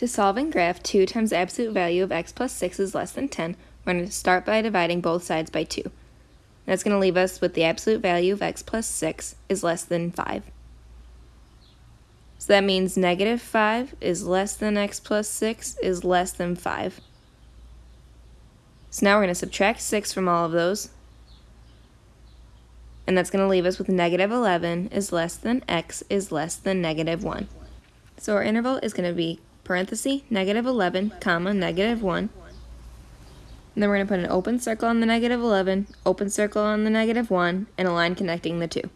To solve and graph 2 times absolute value of x plus 6 is less than 10, we're going to start by dividing both sides by 2. That's going to leave us with the absolute value of x plus 6 is less than 5. So that means negative 5 is less than x plus 6 is less than 5. So now we're going to subtract 6 from all of those. And that's going to leave us with negative 11 is less than x is less than negative 1. So our interval is going to be parenthesis, negative 11, comma, negative 1. And then we're going to put an open circle on the negative 11, open circle on the negative 1, and a line connecting the two.